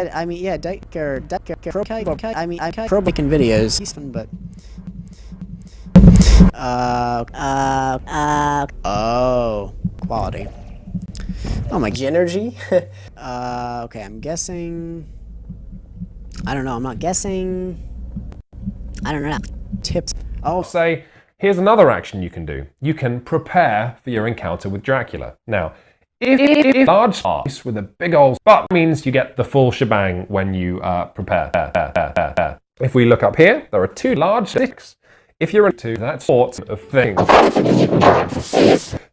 I mean, yeah, Decker, Decker, Decker, I mean, I'm pro making videos. He's fun, but. Uh, uh, uh, oh, quality. Oh my energy. uh, okay, I'm guessing. I don't know. I'm not guessing. I don't know. Tips. I'll say, here's another action you can do. You can prepare for your encounter with Dracula. Now, if, if, if large space with a big old butt means you get the full shebang when you uh, prepare. If we look up here, there are two large sticks. If you're into that sort of thing.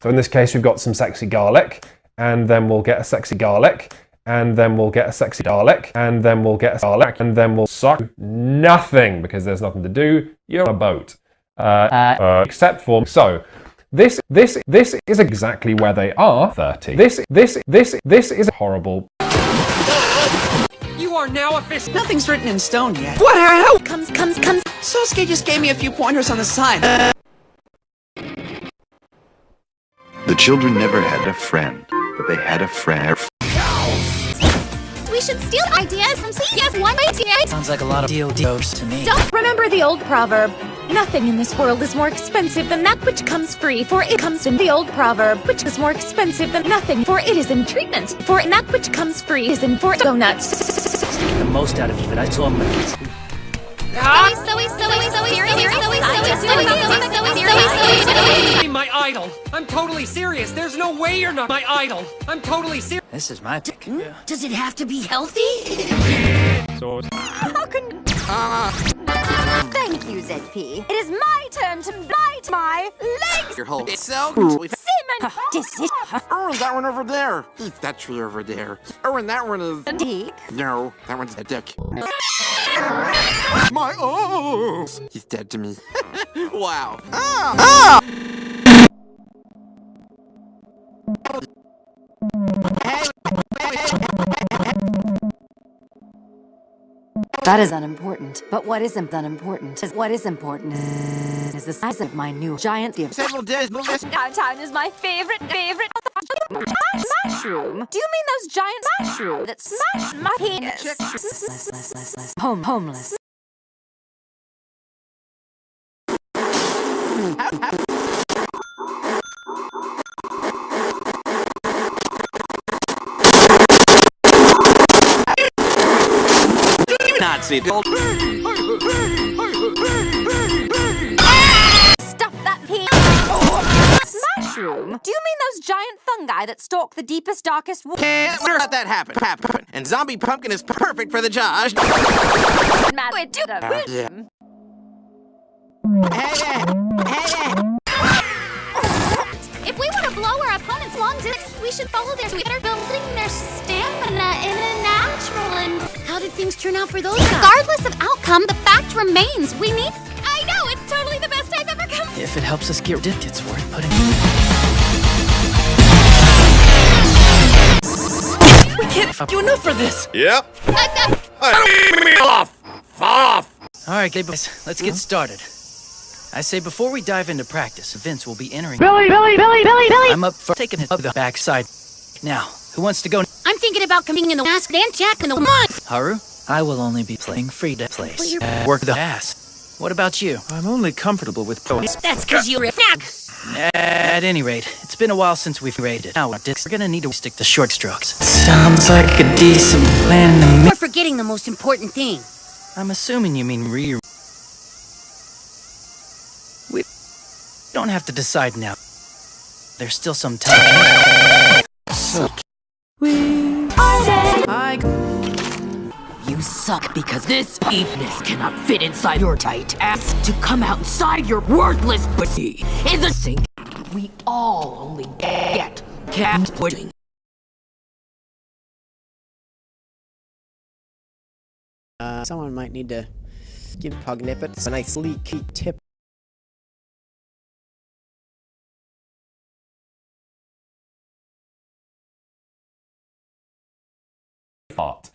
So in this case, we've got some sexy garlic, and then we'll get a sexy garlic, and then we'll get a sexy garlic, and then we'll get a garlic, and then we'll suck nothing because there's nothing to do. You're on a boat. Uh, uh, except for, so, this, this, this is exactly where they are 30. This, this, this, this is horrible. You are now official. Nothing's written in stone yet. What the hell? Comes, comes, comes. Sosuke just gave me a few pointers on the side. Uh, the children never had a friend, but they had a friend. We should steal ideas from yes, one idea. Sounds like a lot of DODs to me. Don't remember the old proverb. Nothing in this world is more expensive than that which comes free, for it comes in the old proverb, which is more expensive than nothing, for it is in treatment. For that which comes free is in for donuts. Get the most out of you, but I told him. My idol. I'm totally serious. There's no way you're not my idol. I'm totally serious. This is my pick. Hmm? Does it have to be healthy? Sword. How can... Uh-huh. Thank you, ZP. It is my turn to bite my legs! Your whole so Simon! Dis Oh, that one over there. Eat that tree over there. Oh, and that one is... A dick? No, that one's a dick. My oh! He's dead to me. wow. Ah! Ah! That is unimportant. But what isn't unimportant is what is important is, is the size of my new giant gift. Several days, but listen. Downtown is my favorite, favorite mushroom. Do you mean those giant mushrooms that smash my penis? Less, less, less, less. Home, homeless. Nazi. Stop that pee! Mushroom? Do you mean those giant fungi that stalk the deepest, darkest water? Can't let that happen. Happen. And zombie pumpkin is perfect for the job. Mad we do the Uh, our long dicks, we should follow their Twitter, building their stamina in a natural and... How did things turn out for those guys? Regardless of outcome, the fact remains. We need... I know, it's totally the best I've ever come... If it helps us get dipped, it's worth putting. We can't fuck you enough for this. Yep. off. Fall off. All right, guys, let's get started. I say before we dive into practice, Vince will be entering. Billy, Billy, Billy, Billy, Billy! I'm up for taking it up the backside. Now, who wants to go? I'm thinking about coming in the mask and Jack in the mud. Haru? I will only be playing free to place. you're- Uh, work the ass. What about you? I'm only comfortable with poets. That's because you're a snack. At any rate, it's been a while since we've raided. Now, we're gonna need to stick to short strokes. Sounds like a decent plan to me. We're forgetting the most important thing. I'm assuming you mean re. Don't have to decide now. There's still some time. So we I You suck because this penis cannot fit inside your tight ass. To come outside your worthless pussy is a sink. We all only get cat pudding. Uh, someone might need to give Pugnippet a nice leaky tip. Art.